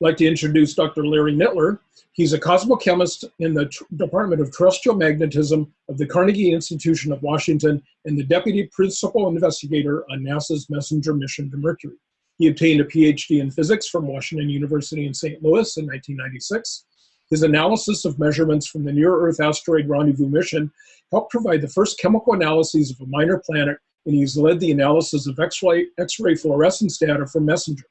like to introduce Dr. Larry Nittler. He's a cosmochemist in the Tr- Department of Terrestrial Magnetism of the Carnegie Institution of Washington and the deputy principal investigator on NASA's Messenger mission to Mercury. He obtained a PhD in physics from Washington University in St. Louis in 1996. His analysis of measurements from the Near Earth Asteroid Rendezvous mission helped provide the first chemical analyses of a minor planet, and he's led the analysis of X-ray, X-ray fluorescence data from Messenger.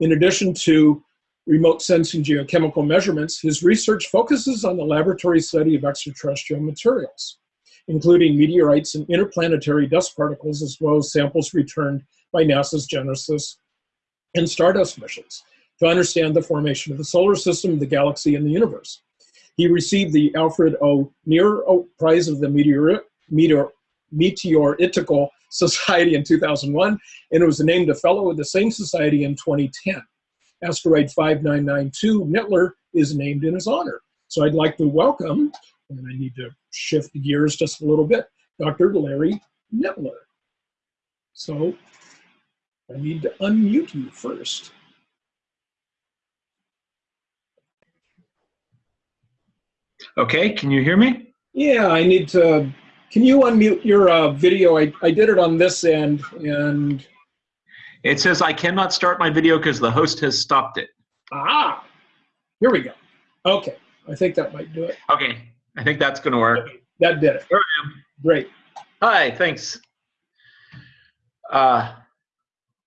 In addition to remote sensing geochemical measurements, his research focuses on the laboratory study of extraterrestrial materials, including meteorites and interplanetary dust particles, as well as samples returned by NASA's Genesis and Stardust missions to understand the formation of the solar system, the galaxy, and the universe. He received the Alfred O. Nier Prize of the Meteor, Meteor, Meteoritical Society in 2001 and was named a fellow of the same society in 2010. Asteroid 5992 Nittler is named in his honor. So I'd like to welcome, and I need to shift gears just a little bit, Dr. Larry Nittler. So I need to unmute you first. Okay, can you hear me? Yeah, I need to. Can you unmute your uh, video? I, I did it on this end, and It says I cannot start my video because the host has stopped it. ah, here we go. Okay, I think that might do it. Okay, I think that's going to work. That did it. There I am. Great. Hi, thanks. Uh,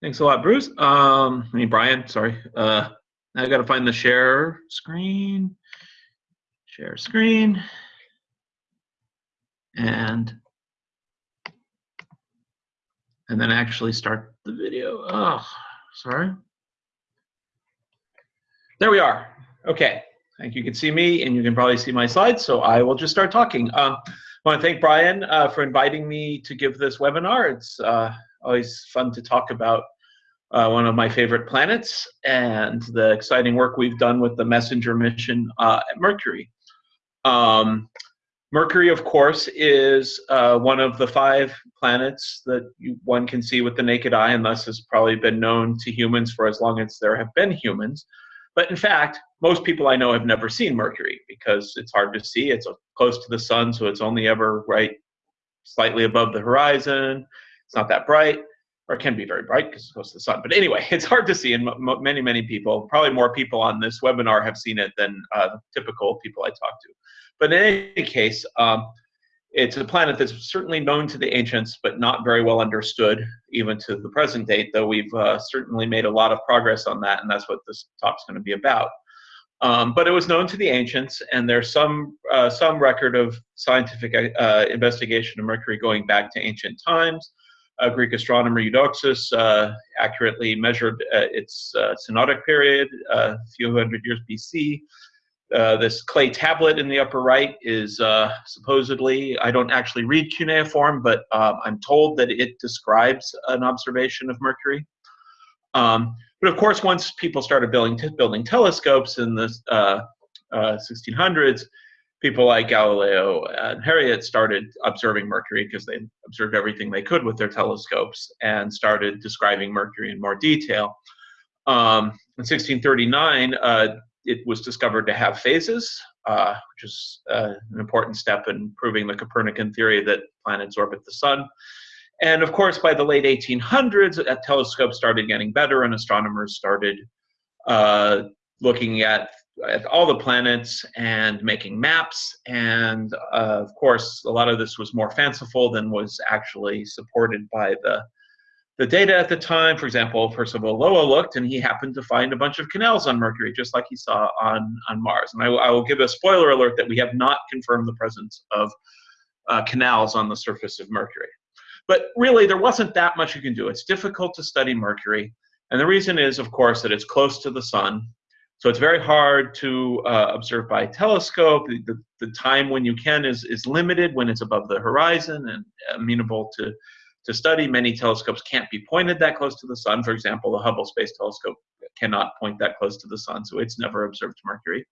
thanks a lot, Bruce. Um, I mean, Brian, sorry. Uh, I got to find the share screen. Share screen. And and then actually start the video. Oh, sorry. There we are. Okay. I think you can see me and you can probably see my slides, so I will just start talking. Um, I want to thank Brian uh, for inviting me to give this webinar. It's uh, always fun to talk about uh, one of my favorite planets and the exciting work we've done with the messenger mission uh, at Mercury. Um, Mercury, of course, is uh, one of the five planets that you, one can see with the naked eye, and thus has probably been known to humans for as long as there have been humans. But in fact, most people I know have never seen Mercury because it's hard to see. It's close to the sun, so it's only ever right slightly above the horizon. It's not that bright, or it can be very bright because it's close to the sun. But anyway, it's hard to see, and many, many people, probably more people on this webinar, have seen it than uh, typical people I talk to. But in any case, um, it's a planet that's certainly known to the ancients, but not very well understood even to the present date, though we've uh, certainly made a lot of progress on that, and that's what this talk's going to be about. Um, but it was known to the ancients, and there's some uh, some record of scientific uh, investigation of Mercury going back to ancient times. Uh, Greek astronomer Eudoxus uh, accurately measured uh, its synodic period a few hundred years BC. Uh, this clay tablet in the upper right is uh, supposedly, I don't actually read cuneiform, but uh, I'm told that it describes an observation of Mercury. Um, but of course, once people started building, building telescopes in the 1600s, uh, people like Galileo and Harriot started observing Mercury because they observed everything they could with their telescopes and started describing Mercury in more detail. Um, in 1639, uh, it was discovered to have phases, uh, which is uh, an important step in proving the Copernican theory that planets orbit the sun. And of course, by the late 1800s, uh, telescopes started getting better, and astronomers started uh, looking at all the planets and making maps. And uh, of course, a lot of this was more fanciful than was actually supported by the the data at the time, for example, Percival Lowell looked and he happened to find a bunch of canals on Mercury, just like he saw on, on Mars. And I, I will give a spoiler alert that we have not confirmed the presence of uh, canals on the surface of Mercury. But really, there wasn't that much you can do. It's difficult to study Mercury. And the reason is, of course, that it's close to the sun. So it's very hard to uh, observe by telescope. The, the, the, time when you can is, is limited when it's above the horizon and amenable to to study. Many telescopes can't be pointed that close to the sun. For example, the Hubble Space Telescope cannot point that close to the sun, so it's never observed Mercury.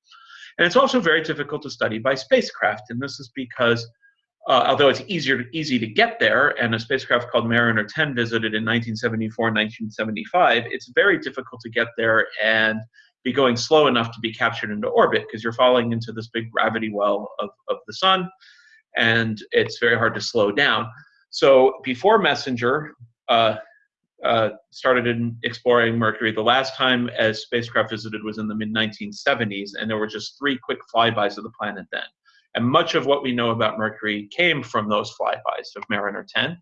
And it's also very difficult to study by spacecraft, and this is because uh, although it's easier easy to get there, and a spacecraft called Mariner 10 visited in 1974 and 1975, it's very difficult to get there, and be going slow enough to be captured into orbit because you're falling into this big gravity well of, of the sun and it's very hard to slow down. So before Messenger uh, uh, started in exploring Mercury, the last time a spacecraft visited was in the mid 1970s, and there were just three quick flybys of the planet then. And much of what we know about Mercury came from those flybys of Mariner 10.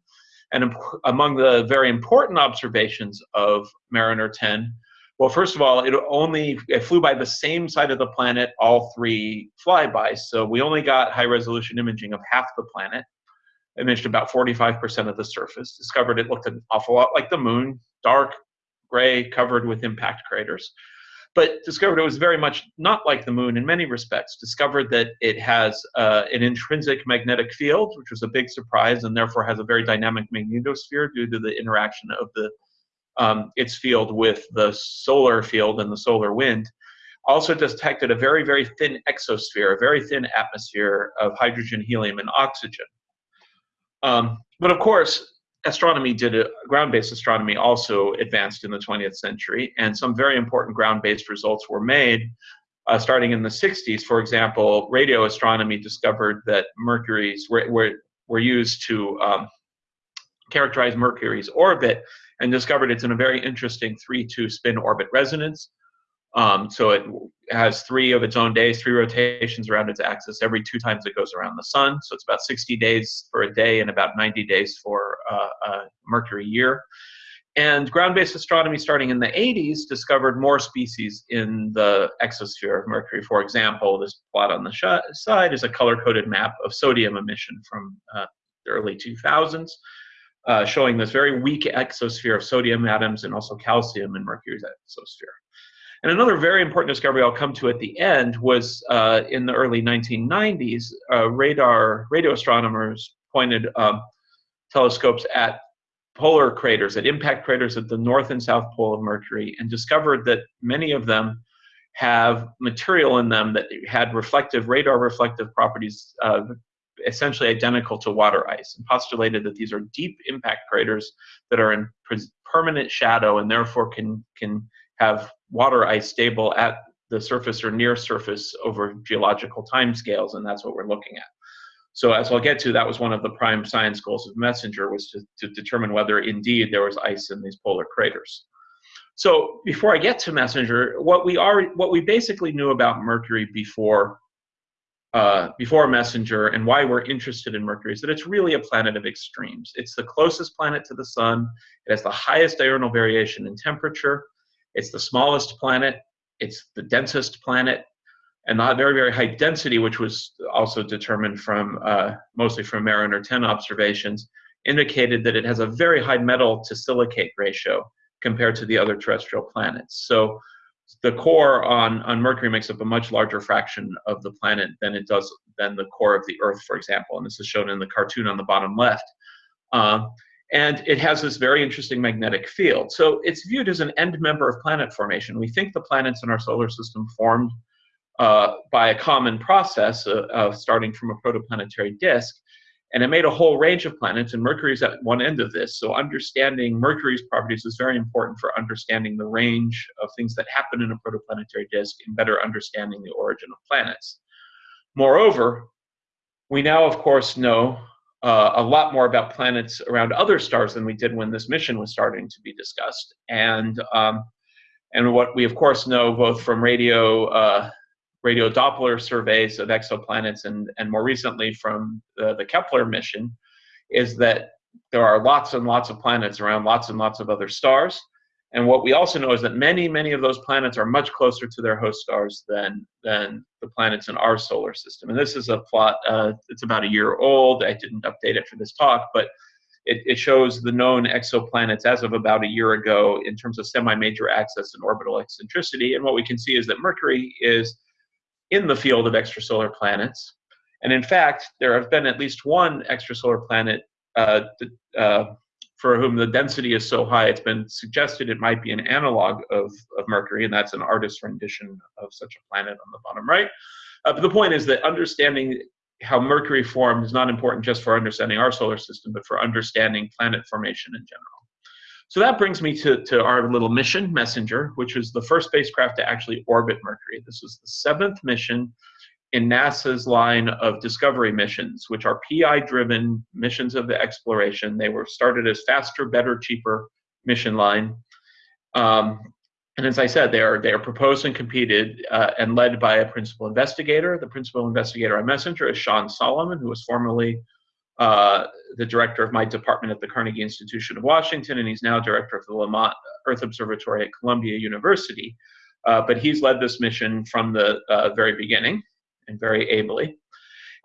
And among the very important observations of Mariner 10 well, first of all, it only it flew by the same side of the planet all three flybys. So we only got high resolution imaging of half the planet. Imaged about 45% of the surface. Discovered it looked an awful lot like the moon, dark, gray, covered with impact craters. But discovered it was very much not like the moon in many respects. Discovered that it has uh, an intrinsic magnetic field, which was a big surprise, and therefore has a very dynamic magnetosphere due to the interaction of the um, its field with the solar field and the solar wind, also detected a very, very thin exosphere, a very thin atmosphere of hydrogen, helium, and oxygen. Um, but of course, astronomy did a, ground-based astronomy also advanced in the 20th century, and some very important ground-based results were made. Uh, starting in the 60s, for example, radio astronomy discovered that Mercury's were, were, were used to um, characterize Mercury's orbit and discovered it's in a very interesting 3-2 spin orbit resonance. Um, so it has three of its own days, three rotations around its axis every two times it goes around the sun. So it's about 60 days for a day and about 90 days for uh, a Mercury year. And ground-based astronomy starting in the 80s discovered more species in the exosphere of Mercury. For example, this plot on the side is a color-coded map of sodium emission from uh, the early 2000s uh, showing this very weak exosphere of sodium atoms and also calcium in Mercury's exosphere. And another very important discovery I'll come to at the end was uh, in the early 1990s, uh, radar radio astronomers pointed um, telescopes at polar craters, at impact craters at the north and south pole of Mercury, and discovered that many of them have material in them that had reflective, radar reflective properties uh, essentially identical to water ice and postulated that these are deep impact craters that are in permanent shadow and therefore can, can have water ice stable at the surface or near surface over geological timescales, and that's what we're looking at. So as I'll get to, that was one of the prime science goals of MESSENGER was to, to determine whether indeed there was ice in these polar craters. So before I get to MESSENGER, what we are, what we basically knew about Mercury before uh, before Messenger and why we're interested in Mercury is that it's really a planet of extremes. It's the closest planet to the sun. It has the highest diurnal variation in temperature. It's the smallest planet. It's the densest planet, and the very very high density, which was also determined from uh, mostly from Mariner 10 observations, indicated that it has a very high metal to silicate ratio compared to the other terrestrial planets. So the core on, on Mercury makes up a much larger fraction of the planet than it does than the core of the Earth, for example. And this is shown in the cartoon on the bottom left. Uh, and it has this very interesting magnetic field. So it's viewed as an end member of planet formation. We think the planets in our solar system formed uh, by a common process uh, starting from a protoplanetary disk. And it made a whole range of planets, and Mercury is at one end of this. So understanding Mercury's properties is very important for understanding the range of things that happen in a protoplanetary disk and better understanding the origin of planets. Moreover, we now, of course, know uh, a lot more about planets around other stars than we did when this mission was starting to be discussed. And um, and what we, of course, know both from radio uh, radio Doppler surveys of exoplanets and, and more recently from the, the Kepler mission is that there are lots and lots of planets around lots and lots of other stars. And what we also know is that many, many of those planets are much closer to their host stars than, than the planets in our solar system. And this is a plot, uh, it's about a year old. I didn't update it for this talk, but it, it shows the known exoplanets as of about a year ago in terms of semi-major axis and orbital eccentricity. And what we can see is that Mercury is in the field of extrasolar planets. And in fact, there have been at least one extrasolar planet uh, uh, for whom the density is so high, it's been suggested it might be an analog of, of Mercury, and that's an artist's rendition of such a planet on the bottom right. Uh, but the point is that understanding how Mercury formed is not important just for understanding our solar system, but for understanding planet formation in general. So that brings me to, to our little mission, Messenger, which was the first spacecraft to actually orbit Mercury. This was the seventh mission in NASA's line of discovery missions, which are PI-driven missions of the exploration. They were started as faster, better, cheaper mission line. Um, and as I said, they are they are proposed and competed uh, and led by a principal investigator. The principal investigator on Messenger is Sean Solomon, who was formerly uh, the director of my department at the Carnegie Institution of Washington, and he's now director of the Lamont Earth Observatory at Columbia University. Uh, but he's led this mission from the uh, very beginning and very ably.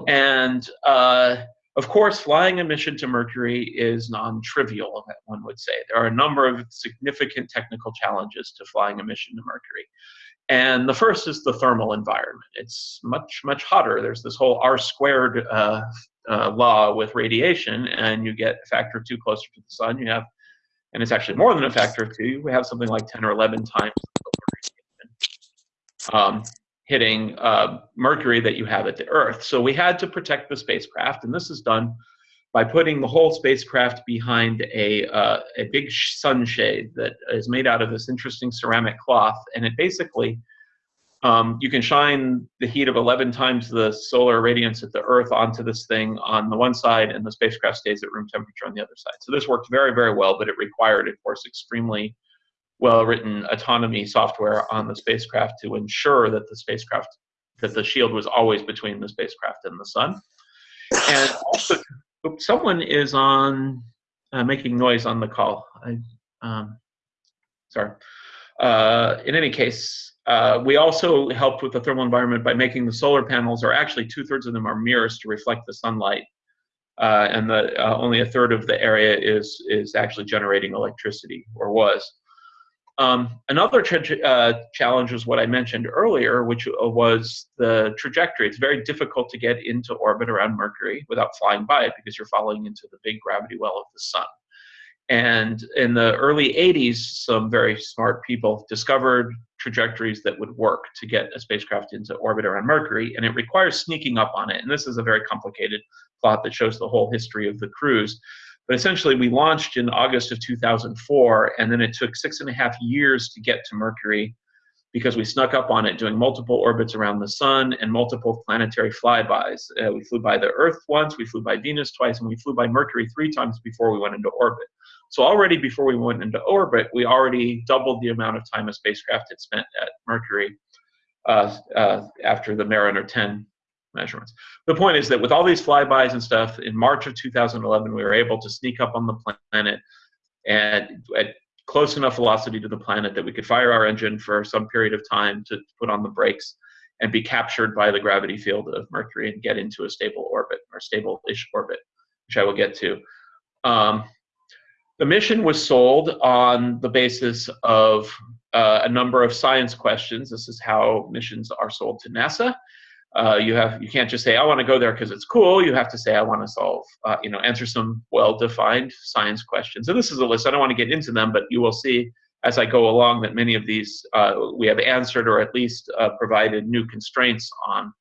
And uh, of course, flying a mission to Mercury is non-trivial, one would say. There are a number of significant technical challenges to flying a mission to Mercury. And the first is the thermal environment. It's much, much hotter. There's this whole R squared uh, uh, law with radiation, and you get a factor of two closer to the sun. You have, and it's actually more than a factor of two. We have something like 10 or 11 times um, hitting uh, Mercury that you have at the Earth. So we had to protect the spacecraft, and this is done by putting the whole spacecraft behind a, uh, a big sunshade that is made out of this interesting ceramic cloth, and it basically um, you can shine the heat of 11 times the solar radiance at the Earth onto this thing on the one side, and the spacecraft stays at room temperature on the other side. So this worked very, very well, but it required, of course, extremely well-written autonomy software on the spacecraft to ensure that the spacecraft, that the shield was always between the spacecraft and the sun. And also, someone is on uh, making noise on the call. I, um, sorry. Uh, in any case, uh, we also helped with the thermal environment by making the solar panels, or actually two-thirds of them are mirrors to reflect the sunlight. Uh, and the, uh, only a third of the area is, is actually generating electricity, or was. Um, another uh, challenge was what I mentioned earlier, which uh, was the trajectory. It's very difficult to get into orbit around Mercury without flying by it because you're falling into the big gravity well of the sun. And in the early 80s, some very smart people discovered trajectories that would work to get a spacecraft into orbit around Mercury, and it requires sneaking up on it. And this is a very complicated plot that shows the whole history of the cruise. But essentially, we launched in August of 2004, and then it took six and a half years to get to Mercury because we snuck up on it doing multiple orbits around the sun and multiple planetary flybys. Uh, we flew by the Earth once, we flew by Venus twice, and we flew by Mercury three times before we went into orbit. So already before we went into orbit, we already doubled the amount of time a spacecraft had spent at Mercury uh, uh, after the Mariner 10 measurements. The point is that with all these flybys and stuff, in March of 2011, we were able to sneak up on the planet and at close enough velocity to the planet that we could fire our engine for some period of time to put on the brakes and be captured by the gravity field of Mercury and get into a stable orbit or stable-ish orbit, which I will get to. Um, the mission was sold on the basis of uh, a number of science questions. This is how missions are sold to NASA. Uh, you have you can't just say I want to go there because it's cool. You have to say I want to solve, uh, you know, answer some well-defined science questions. And this is a list. I don't want to get into them, but you will see as I go along that many of these uh, we have answered or at least uh, provided new constraints on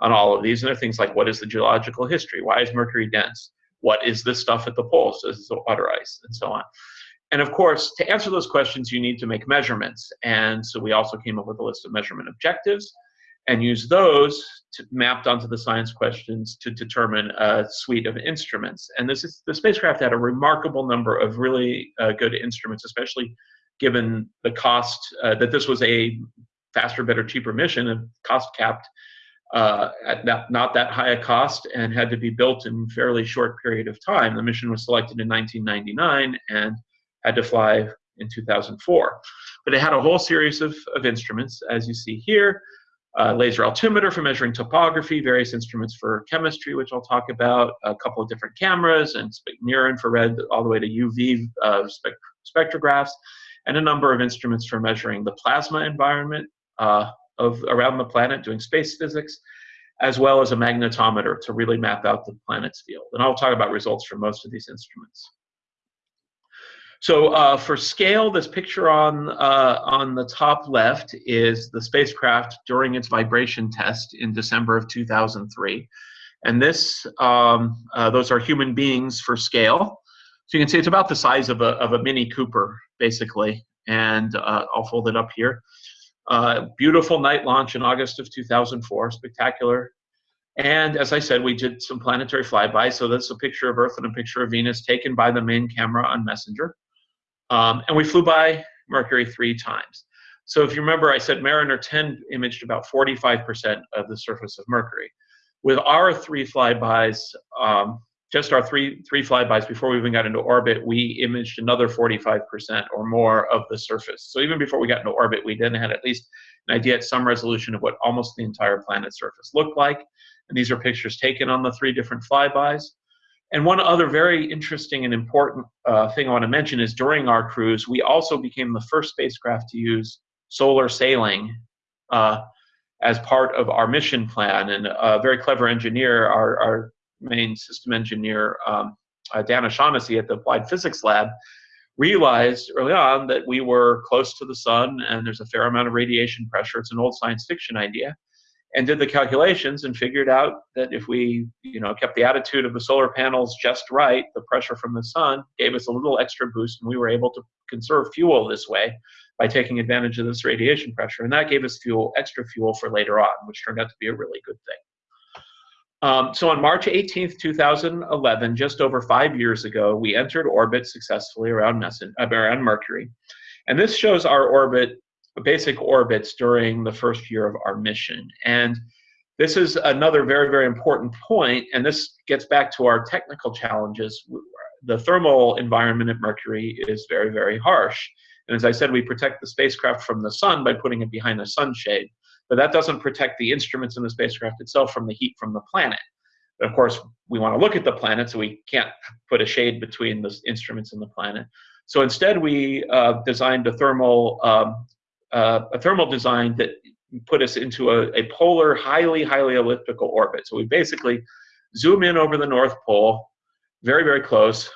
on all of these. And there are things like what is the geological history? Why is Mercury dense? What is this stuff at the poles? Is it water ice and so on? And of course, to answer those questions, you need to make measurements. And so we also came up with a list of measurement objectives and use those to, mapped onto the science questions to determine a suite of instruments. And this is the spacecraft had a remarkable number of really uh, good instruments, especially given the cost uh, that this was a faster, better, cheaper mission and cost capped uh, at that, not that high a cost and had to be built in a fairly short period of time. The mission was selected in 1999 and had to fly in 2004. But it had a whole series of, of instruments, as you see here uh, laser altimeter for measuring topography, various instruments for chemistry, which I'll talk about, a couple of different cameras, and near infrared all the way to UV uh, spect spectrographs, and a number of instruments for measuring the plasma environment uh, of around the planet, doing space physics, as well as a magnetometer to really map out the planet's field. And I'll talk about results from most of these instruments. So uh, for scale, this picture on, uh, on the top left is the spacecraft during its vibration test in December of 2003. And this, um, uh, those are human beings for scale. So you can see it's about the size of a, of a Mini Cooper, basically. And uh, I'll fold it up here. Uh, beautiful night launch in August of 2004, spectacular. And as I said, we did some planetary flybys. So that's a picture of Earth and a picture of Venus taken by the main camera on Messenger. Um, and we flew by Mercury three times. So if you remember, I said Mariner 10 imaged about 45% of the surface of Mercury. With our three flybys, um, just our three three flybys before we even got into orbit, we imaged another 45% or more of the surface. So even before we got into orbit, we then had at least an idea at some resolution of what almost the entire planet's surface looked like. And these are pictures taken on the three different flybys. And one other very interesting and important uh, thing I want to mention is during our cruise, we also became the first spacecraft to use solar sailing uh, as part of our mission plan. And a very clever engineer, our, our main system engineer, um, uh, Dan O'Shaughnessy at the Applied Physics Lab, realized early on that we were close to the sun and there's a fair amount of radiation pressure. It's an old science fiction idea and did the calculations and figured out that if we you know kept the attitude of the solar panels just right the pressure from the sun gave us a little extra boost and we were able to conserve fuel this way by taking advantage of this radiation pressure and that gave us fuel extra fuel for later on which turned out to be a really good thing um, so on March 18th, 2011, just over five years ago, we entered orbit successfully around, Messen- uh, around Mercury. And this shows our orbit basic orbits during the first year of our mission. And this is another very, very important point, and this gets back to our technical challenges. The thermal environment at Mercury is very, very harsh. And as I said, we protect the spacecraft from the sun by putting it behind a sunshade, but that doesn't protect the instruments in the spacecraft itself from the heat from the planet. But of course, we want to look at the planet, so we can't put a shade between the instruments and the planet. So instead, we uh, designed a thermal um, uh, a thermal design that put us into a, a polar, highly, highly elliptical orbit. So we basically zoom in over the North Pole, very, very close,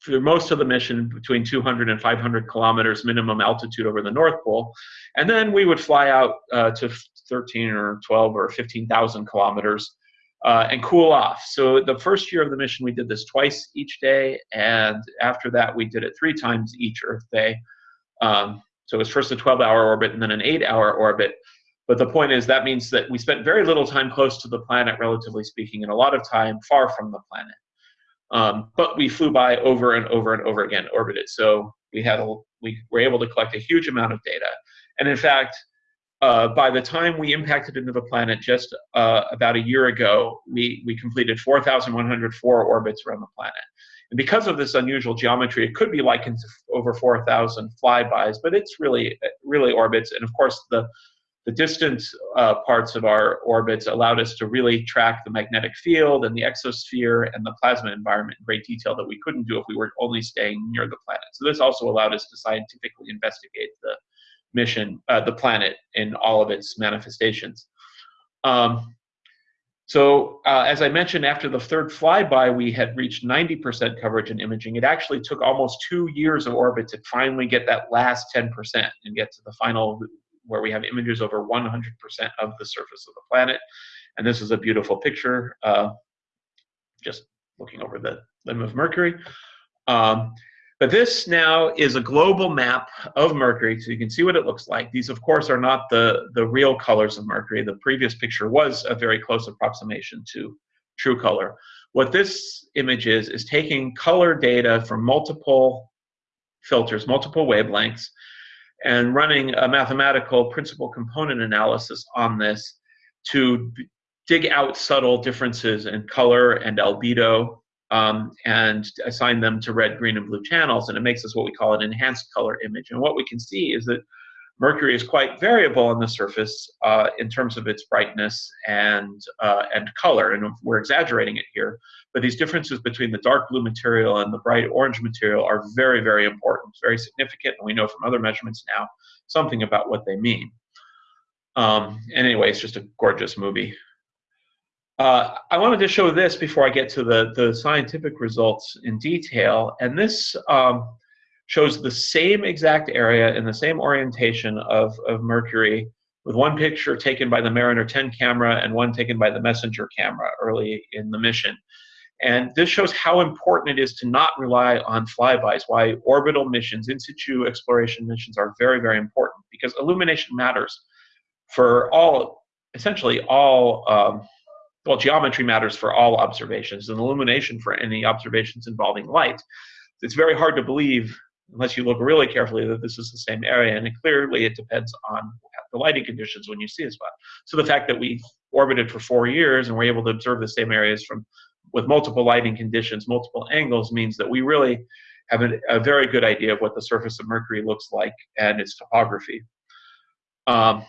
for most of the mission between 200 and 500 kilometers minimum altitude over the North Pole. And then we would fly out uh, to 13 or 12 or 15,000 kilometers uh, and cool off. So the first year of the mission, we did this twice each day. And after that, we did it three times each Earth day. Um, so it was first a 12 hour orbit and then an eight hour orbit. But the point is that means that we spent very little time close to the planet, relatively speaking, and a lot of time far from the planet. Um, but we flew by over and over and over again, orbited. So we had a, we were able to collect a huge amount of data. And in fact, uh, by the time we impacted into the planet just uh, about a year ago, we, we completed 4,104 orbits around the planet. And because of this unusual geometry, it could be likened to over 4,000 flybys, but it's really, really orbits. And of course, the, the distant uh, parts of our orbits allowed us to really track the magnetic field and the exosphere and the plasma environment in great detail that we couldn't do if we were only staying near the planet. So this also allowed us to scientifically investigate the mission, uh, the planet in all of its manifestations. Um, so uh, as I mentioned, after the third flyby, we had reached 90% coverage in imaging. It actually took almost two years of orbit to finally get that last 10% and get to the final where we have images over 100% of the surface of the planet. And this is a beautiful picture, uh, just looking over the limb of Mercury. Um, but this now is a global map of Mercury, so you can see what it looks like. These, of course, are not the, the real colors of Mercury. The previous picture was a very close approximation to true color. What this image is, is taking color data from multiple filters, multiple wavelengths, and running a mathematical principal component analysis on this to dig out subtle differences in color and albedo um, and assign them to red, green, and blue channels, and it makes us what we call an enhanced color image. And what we can see is that Mercury is quite variable on the surface uh, in terms of its brightness and uh, and color, and we're exaggerating it here. But these differences between the dark blue material and the bright orange material are very, very important, very significant, and we know from other measurements now something about what they mean. Um, and anyway, it's just a gorgeous movie. Uh, I wanted to show this before I get to the, the scientific results in detail. And this um, shows the same exact area and the same orientation of, of Mercury with one picture taken by the Mariner 10 camera and one taken by the Messenger camera early in the mission. And this shows how important it is to not rely on flybys, why orbital missions, in situ exploration missions are very, very important because illumination matters for all, essentially all, um, well, geometry matters for all observations and illumination for any observations involving light. It's very hard to believe, unless you look really carefully, that this is the same area, and clearly it depends on the lighting conditions when you see a spot. So the fact that we orbited for four years and we're able to observe the same areas from with multiple lighting conditions, multiple angles, means that we really have a, a very good idea of what the surface of Mercury looks like and its topography. Um,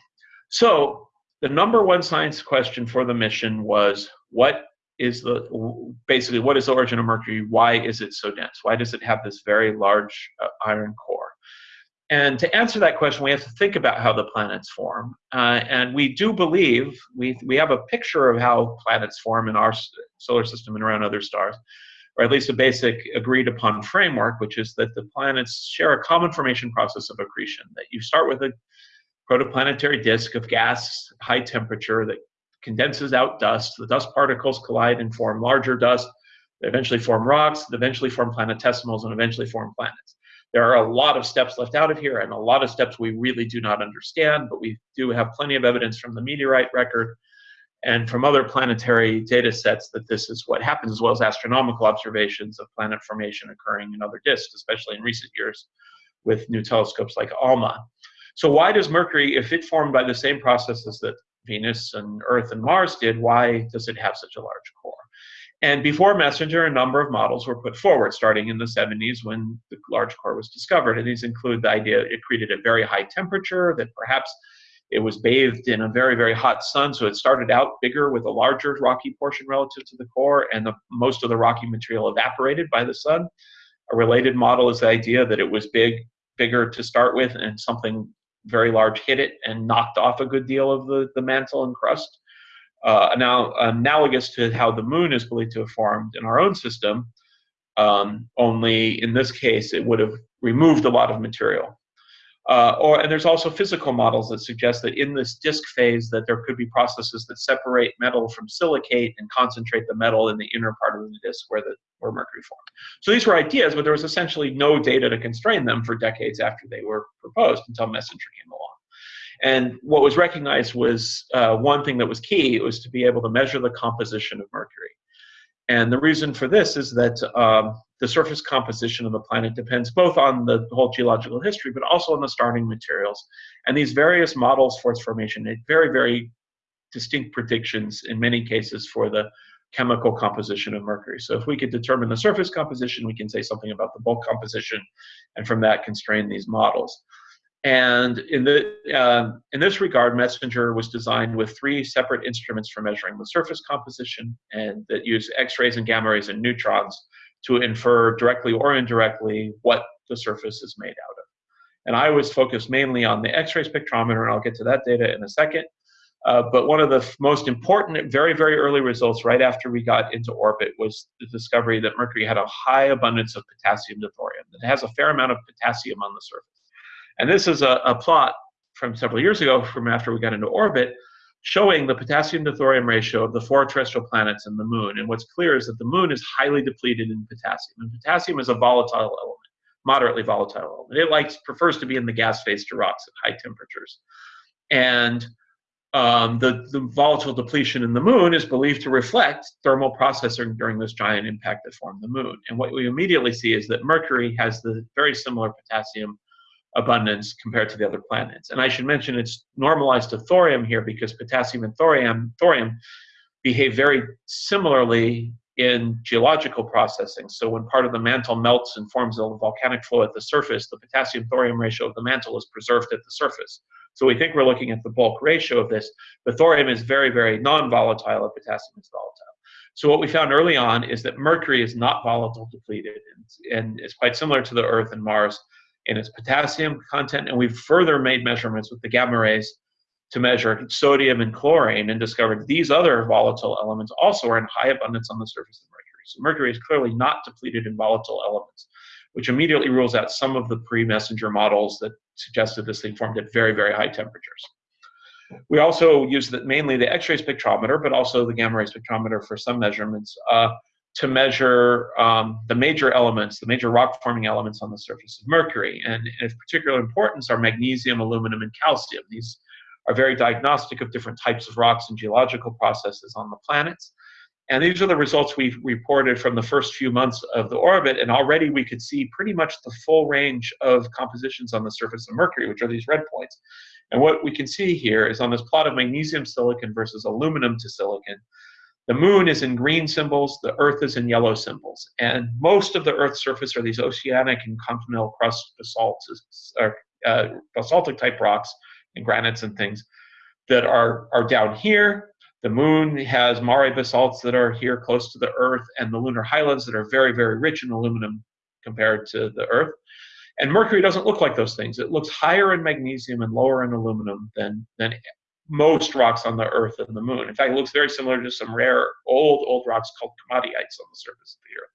so the number one science question for the mission was what is the basically what is the origin of Mercury? Why is it so dense? Why does it have this very large uh, iron core? And to answer that question, we have to think about how the planets form. Uh, and we do believe, we, we have a picture of how planets form in our solar system and around other stars, or at least a basic agreed upon framework, which is that the planets share a common formation process of accretion, that you start with a protoplanetary disk of gas, high temperature, that condenses out dust. The dust particles collide and form larger dust. They eventually form rocks, they eventually form planetesimals, and eventually form planets. There are a lot of steps left out of here and a lot of steps we really do not understand, but we do have plenty of evidence from the meteorite record and from other planetary data sets that this is what happens, as well as astronomical observations of planet formation occurring in other disks, especially in recent years with new telescopes like ALMA. So why does Mercury, if it formed by the same processes that Venus and Earth and Mars did, why does it have such a large core? And before Messenger, a number of models were put forward, starting in the 70s when the large core was discovered. And these include the idea it created a very high temperature, that perhaps it was bathed in a very, very hot sun. So it started out bigger with a larger rocky portion relative to the core, and the, most of the rocky material evaporated by the sun. A related model is the idea that it was big, bigger to start with, and something very large hit it and knocked off a good deal of the, the mantle and crust uh, now analogous to how the moon is believed to have formed in our own system, um, only in this case it would have removed a lot of material. Uh, or and there's also physical models that suggest that in this disk phase that there could be processes that separate metal from silicate and concentrate the metal in the inner part of the disk where the where mercury formed. So these were ideas, but there was essentially no data to constrain them for decades after they were proposed until Messenger came along. And what was recognized was uh, one thing that was key was to be able to measure the composition of Mercury. And the reason for this is that um, the surface composition of the planet depends both on the whole geological history, but also on the starting materials. And these various models for its formation make very, very distinct predictions in many cases for the chemical composition of Mercury. So if we could determine the surface composition, we can say something about the bulk composition, and from that constrain these models. And in, the, uh, in this regard, Messenger was designed with three separate instruments for measuring the surface composition and that use X-rays and gamma rays and neutrons to infer directly or indirectly what the surface is made out of. And I was focused mainly on the X-ray spectrometer, and I'll get to that data in a second. Uh, but one of the most important, very, very early results right after we got into orbit was the discovery that Mercury had a high abundance of potassium to thorium. It has a fair amount of potassium on the surface. And this is a, a plot from several years ago from after we got into orbit showing the potassium to thorium ratio of the four terrestrial planets and the moon. And what's clear is that the moon is highly depleted in potassium. And potassium is a volatile element, moderately volatile element. It likes prefers to be in the gas phase to rocks at high temperatures. And um, the, the volatile depletion in the moon is believed to reflect thermal processing during this giant impact that formed the moon. And what we immediately see is that Mercury has the very similar potassium abundance compared to the other planets. And I should mention it's normalized to thorium here because potassium and thorium, thorium behave very similarly in geological processing. So when part of the mantle melts and forms a volcanic flow at the surface, the potassium thorium ratio of the mantle is preserved at the surface. So we think we're looking at the bulk ratio of this. The thorium is very, very non-volatile and potassium is volatile. So what we found early on is that mercury is not volatile depleted and, and it's quite similar to the Earth and Mars in its potassium content, and we've further made measurements with the gamma rays to measure sodium and chlorine and discovered these other volatile elements also are in high abundance on the surface of Mercury. So Mercury is clearly not depleted in volatile elements, which immediately rules out some of the pre-messenger models that suggested this thing formed at very, very high temperatures. We also use the, mainly the X-ray spectrometer, but also the gamma ray spectrometer for some measurements uh, to measure um, the major elements, the major rock forming elements on the surface of Mercury. And of particular importance are magnesium, aluminum, and calcium. These are very diagnostic of different types of rocks and geological processes on the planets. And these are the results we've reported from the first few months of the orbit. And already we could see pretty much the full range of compositions on the surface of Mercury, which are these red points. And what we can see here is on this plot of magnesium silicon versus aluminum to silicon, the moon is in green symbols, the Earth is in yellow symbols. And most of the Earth's surface are these oceanic and continental crust basalts, or, uh, basaltic type rocks and granites and things that are, are down here. The moon has Mare basalts that are here close to the Earth, and the lunar highlands that are very, very rich in aluminum compared to the Earth. And Mercury doesn't look like those things. It looks higher in magnesium and lower in aluminum than, than most rocks on the Earth and the Moon. In fact, it looks very similar to some rare old, old rocks called komatiites on the surface of the Earth.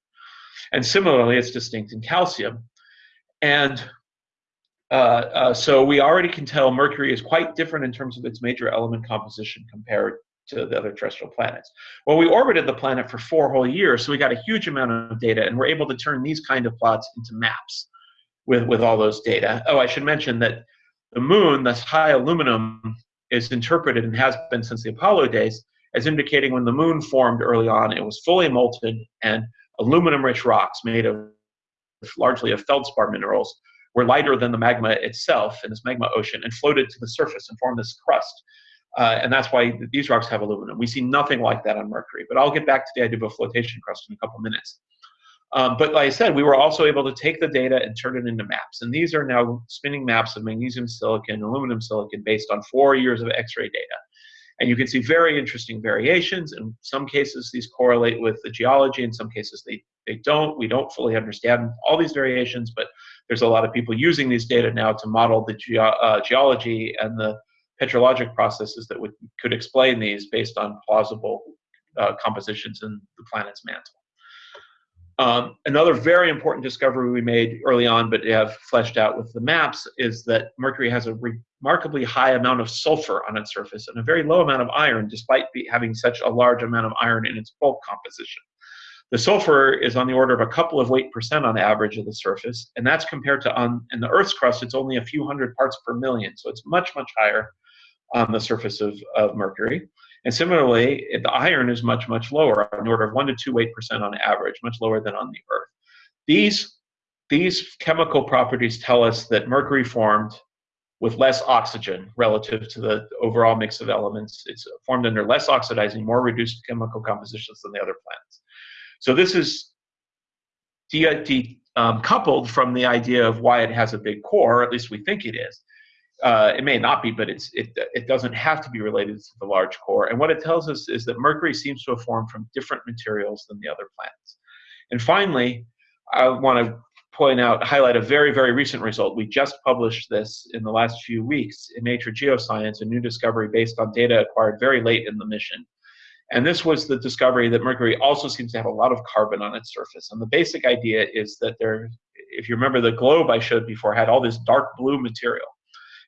And similarly, it's distinct in calcium. And uh, uh, so we already can tell Mercury is quite different in terms of its major element composition compared to the other terrestrial planets. Well, we orbited the planet for four whole years, so we got a huge amount of data, and we're able to turn these kind of plots into maps with, with all those data. Oh, I should mention that the moon, this high aluminum is interpreted and has been since the Apollo days as indicating when the moon formed early on, it was fully molten and aluminum-rich rocks made of largely of feldspar minerals were lighter than the magma itself in this magma ocean and floated to the surface and formed this crust. Uh, and that's why these rocks have aluminum. We see nothing like that on Mercury, but I'll get back to the idea of a flotation crust in a couple minutes. Um, but like I said, we were also able to take the data and turn it into maps. And these are now spinning maps of magnesium silicon, aluminum silicon based on four years of X-ray data. And you can see very interesting variations. In some cases, these correlate with the geology. In some cases, they, they don't. We don't fully understand all these variations, but there's a lot of people using these data now to model the ge uh, geology and the petrologic processes that would, could explain these based on plausible uh, compositions in the planet's mantle. Um, another very important discovery we made early on, but have fleshed out with the maps, is that Mercury has a remarkably high amount of sulfur on its surface and a very low amount of iron, despite having such a large amount of iron in its bulk composition. The sulfur is on the order of a couple of weight percent on average of the surface, and that's compared to on in the Earth's crust, it's only a few hundred parts per million, so it's much, much higher on the surface of, of Mercury. And similarly, the iron is much, much lower, on the order of 1 to 2 weight percent on average, much lower than on the Earth. These, these chemical properties tell us that Mercury formed with less oxygen relative to the overall mix of elements. It's formed under less oxidizing, more reduced chemical compositions than the other planets. So this is de, de um, coupled from the idea of why it has a big core, at least we think it is, uh, it may not be, but it's, it, it doesn't have to be related to the large core. And what it tells us is that Mercury seems to have formed from different materials than the other planets. And finally, I want to point out, highlight a very, very recent result. We just published this in the last few weeks in Nature Geoscience, a new discovery based on data acquired very late in the mission. And this was the discovery that Mercury also seems to have a lot of carbon on its surface. And the basic idea is that there, if you remember the globe I showed before, had all this dark blue material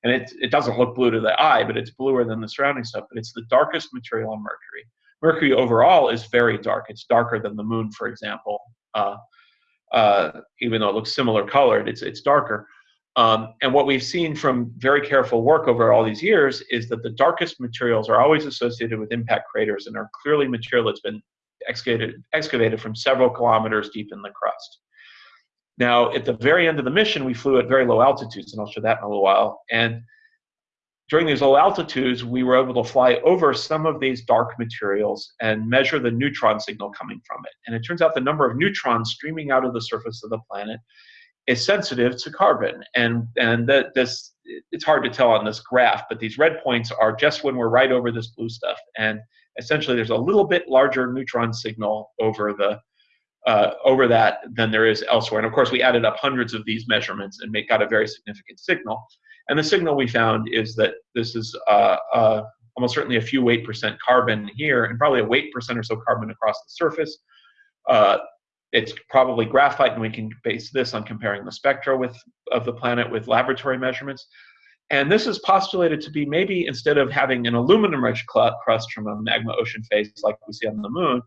and it, it doesn't look blue to the eye, but it's bluer than the surrounding stuff. But it's the darkest material on Mercury. Mercury overall is very dark. It's darker than the moon, for example. Uh, uh, even though it looks similar colored, it's it's darker. Um, and what we've seen from very careful work over all these years is that the darkest materials are always associated with impact craters and are clearly material that's been excavated excavated from several kilometers deep in the crust. Now, at the very end of the mission, we flew at very low altitudes, and I'll show that in a little while. And during these low altitudes, we were able to fly over some of these dark materials and measure the neutron signal coming from it. And it turns out the number of neutrons streaming out of the surface of the planet is sensitive to carbon. And, and that this, it's hard to tell on this graph, but these red points are just when we're right over this blue stuff. And essentially, there's a little bit larger neutron signal over the uh, over that than there is elsewhere. And of course, we added up hundreds of these measurements and make, got a very significant signal. And the signal we found is that this is uh, uh, almost certainly a few weight percent carbon here, and probably a weight percent or so carbon across the surface. Uh, it's probably graphite, and we can base this on comparing the spectra with of the planet with laboratory measurements. And this is postulated to be maybe instead of having an aluminum-rich crust from a magma ocean phase like we see on the moon,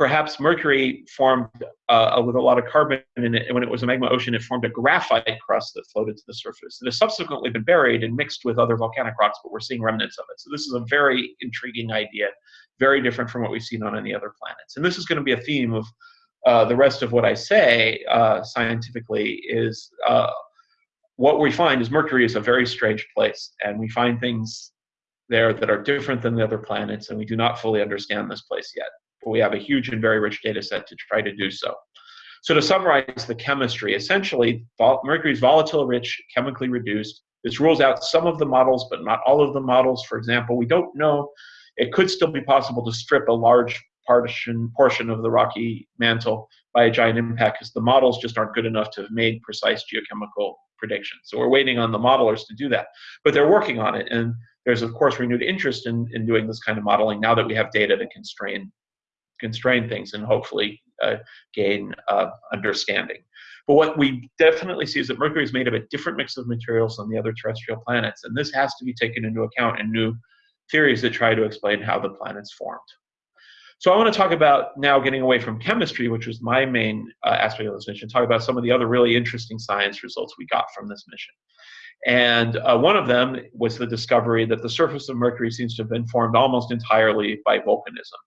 perhaps Mercury formed uh, with a lot of carbon in it. And when it was a magma ocean, it formed a graphite crust that floated to the surface. It has subsequently been buried and mixed with other volcanic rocks, but we're seeing remnants of it. So this is a very intriguing idea, very different from what we've seen on any other planets. And this is going to be a theme of uh, the rest of what I say uh, scientifically is uh, what we find is Mercury is a very strange place, and we find things there that are different than the other planets, and we do not fully understand this place yet we have a huge and very rich data set to try to do so. So to summarize the chemistry, essentially mercury is volatile rich, chemically reduced. This rules out some of the models, but not all of the models. For example, we don't know, it could still be possible to strip a large portion, portion of the rocky mantle by a giant impact because the models just aren't good enough to have made precise geochemical predictions. So we're waiting on the modelers to do that. But they're working on it. And there's, of course, renewed interest in, in doing this kind of modeling now that we have data to constrain constrain things and hopefully uh, gain uh, understanding. But what we definitely see is that Mercury is made of a different mix of materials than the other terrestrial planets, and this has to be taken into account in new theories that try to explain how the planets formed. So I want to talk about now getting away from chemistry, which was my main uh, aspect of this mission, talk about some of the other really interesting science results we got from this mission. And uh, one of them was the discovery that the surface of Mercury seems to have been formed almost entirely by volcanism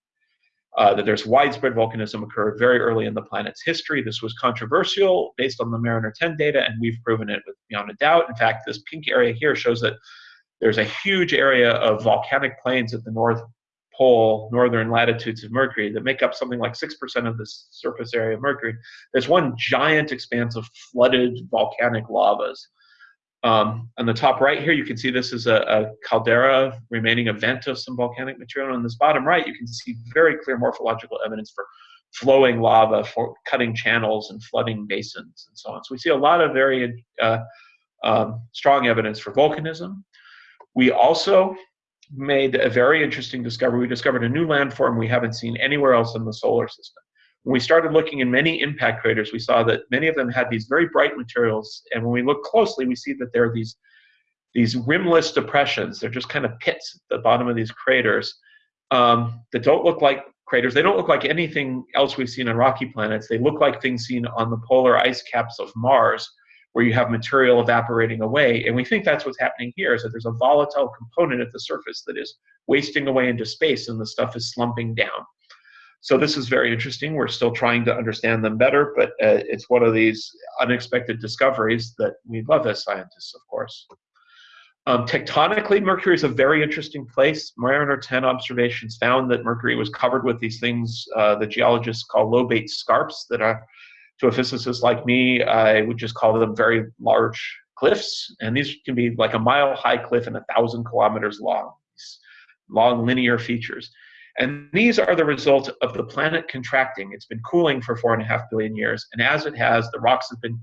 uh, that there's widespread volcanism occurred very early in the planet's history. This was controversial based on the Mariner 10 data, and we've proven it beyond a doubt. In fact, this pink area here shows that there's a huge area of volcanic plains at the North Pole, northern latitudes of Mercury that make up something like 6% of the surface area of Mercury. There's one giant expanse of flooded volcanic lavas um, on the top right here, you can see this is a, a, caldera remaining a vent of some volcanic material. On this bottom right, you can see very clear morphological evidence for flowing lava, for cutting channels and flooding basins and so on. So we see a lot of very uh, um, strong evidence for volcanism. We also made a very interesting discovery. We discovered a new landform we haven't seen anywhere else in the solar system. When we started looking in many impact craters, we saw that many of them had these very bright materials. And when we look closely, we see that there are these, these rimless depressions. They're just kind of pits at the bottom of these craters um, that don't look like craters. They don't look like anything else we've seen on rocky planets. They look like things seen on the polar ice caps of Mars, where you have material evaporating away. And we think that's what's happening here, is that there's a volatile component at the surface that is wasting away into space and the stuff is slumping down. So this is very interesting. We're still trying to understand them better, but uh, it's one of these unexpected discoveries that we love as scientists, of course. Um, tectonically, Mercury is a very interesting place. Mariner 10 observations found that Mercury was covered with these things uh, the geologists call lobate scarps that are, to a physicist like me, I would just call them very large cliffs. And these can be like a mile high cliff and a thousand kilometers long, long linear features. And these are the result of the planet contracting. It's been cooling for four and a half billion years. And as it has, the rocks have been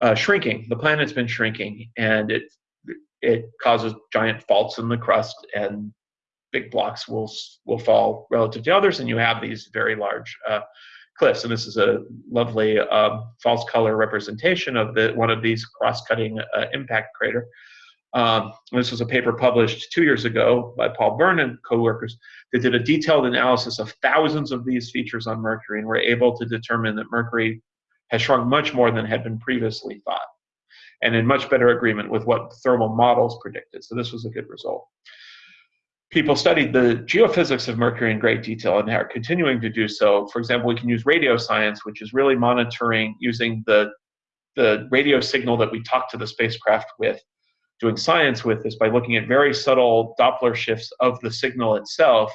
uh, shrinking. The planet's been shrinking, and it it causes giant faults in the crust, and big blocks will will fall relative to others, and you have these very large uh, cliffs. And this is a lovely um, false color representation of the one of these cross-cutting uh, impact crater. Um, this was a paper published two years ago by Paul Byrne and co-workers that did a detailed analysis of thousands of these features on Mercury and were able to determine that Mercury has shrunk much more than had been previously thought and in much better agreement with what thermal models predicted. So this was a good result. People studied the geophysics of Mercury in great detail and are continuing to do so. For example, we can use radio science, which is really monitoring using the, the radio signal that we talk to the spacecraft with doing science with is by looking at very subtle Doppler shifts of the signal itself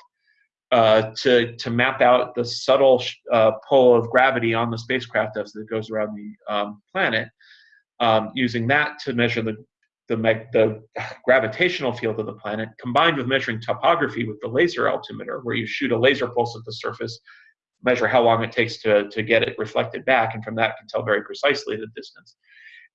uh, to, to map out the subtle uh, pull of gravity on the spacecraft as it goes around the um, planet, um, using that to measure the, the, the, gravitational field of the planet, combined with measuring topography with the laser altimeter, where you shoot a laser pulse at the surface, measure how long it takes to, to get it reflected back, and from that can tell very precisely the distance.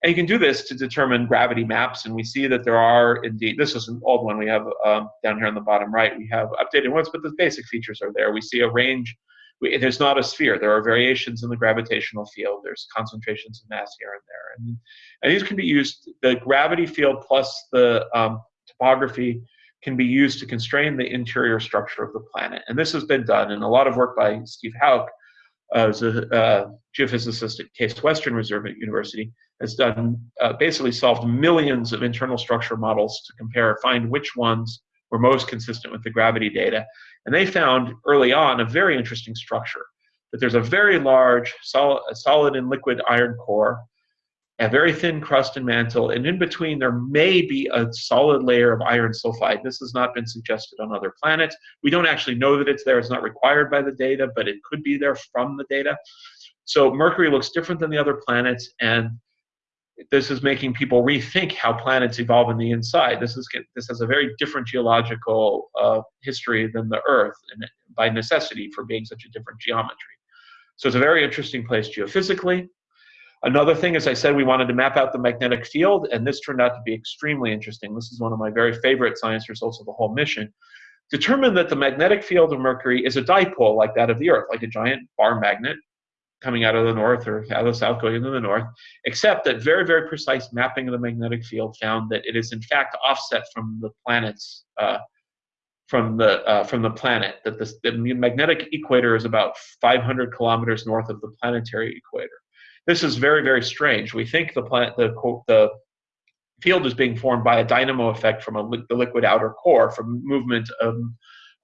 And you can do this to determine gravity maps, and we see that there are indeed, this is an old one we have um, down here on the bottom right, we have updated ones, but the basic features are there. We see a range, we, there's not a sphere, there are variations in the gravitational field, there's concentrations of mass here and there. And, and these can be used, the gravity field plus the um, topography can be used to constrain the interior structure of the planet. And this has been done in a lot of work by Steve Hauck, uh, a uh, geophysicist at Case Western Reserve at University, has done uh, basically solved millions of internal structure models to compare, find which ones were most consistent with the gravity data. And they found early on a very interesting structure that there's a very large solid, solid and liquid iron core a very thin crust and mantle, and in between there may be a solid layer of iron sulfide. This has not been suggested on other planets. We don't actually know that it's there. It's not required by the data, but it could be there from the data. So Mercury looks different than the other planets, and this is making people rethink how planets evolve in the inside. This is this has a very different geological uh, history than the Earth, and by necessity for being such a different geometry. So it's a very interesting place geophysically. Another thing, as I said, we wanted to map out the magnetic field, and this turned out to be extremely interesting. This is one of my very favorite science results of the whole mission. Determined that the magnetic field of Mercury is a dipole like that of the Earth, like a giant bar magnet coming out of the north or out of the south going into the north, except that very, very precise mapping of the magnetic field found that it is in fact offset from the planet's uh, from the uh, from the planet. That the, the magnetic equator is about 500 kilometers north of the planetary equator. This is very, very strange. We think the plant, the, the field is being formed by a dynamo effect from a, the liquid outer core, from movement of,